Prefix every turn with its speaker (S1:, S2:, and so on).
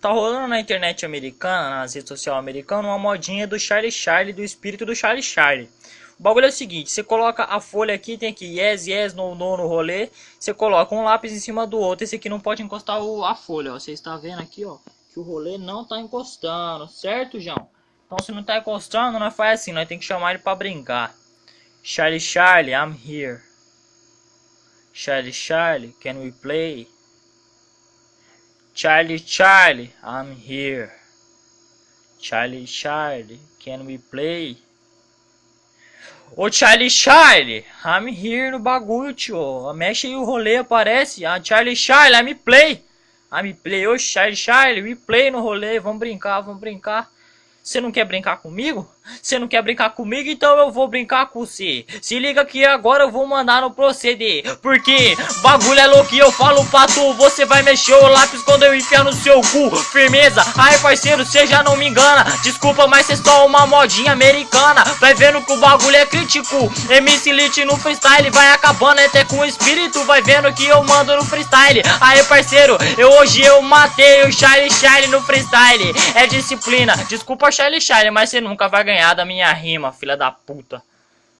S1: Tá rolando na internet americana, nas redes sociais americanas, uma modinha do Charlie Charlie, do espírito do Charlie Charlie. O bagulho é o seguinte, você coloca a folha aqui, tem aqui yes, yes, no, no, no rolê. Você coloca um lápis em cima do outro. Esse aqui não pode encostar o, a folha, ó. Você está vendo aqui, ó, que o rolê não tá encostando, certo, João? Então se não tá encostando, nós faz assim, nós tem que chamar ele pra brincar. Charlie Charlie, I'm here. Charlie Charlie, can we play? Charlie, Charlie, I'm here. Charlie, Charlie, can we play? Ô Charlie, Charlie, I'm here no bagulho, tio. Mexe aí o rolê, aparece. Ah, Charlie, Charlie, I'm play. I'm play. Ô Charlie, Charlie, we play no rolê. Vamos brincar, vamos brincar. Você não quer brincar comigo? Você não quer brincar comigo? Então eu vou brincar com você. Se liga que agora eu vou mandar no proceder. Porque bagulho é louco e eu falo pra tu. Você vai mexer o lápis quando eu enfiar no seu cu. Firmeza. Ai, parceiro, você já não me engana. Desculpa, mas cê é só uma modinha americana. Vai vendo que o bagulho é crítico. MC Lit no freestyle vai acabando até com o espírito. Vai vendo que eu mando no freestyle. Aí, parceiro, eu hoje eu matei o Charlie Charlie no freestyle. É disciplina. Desculpa, Charlie Charlie, mas você nunca vai ganhar da minha rima, filha da puta.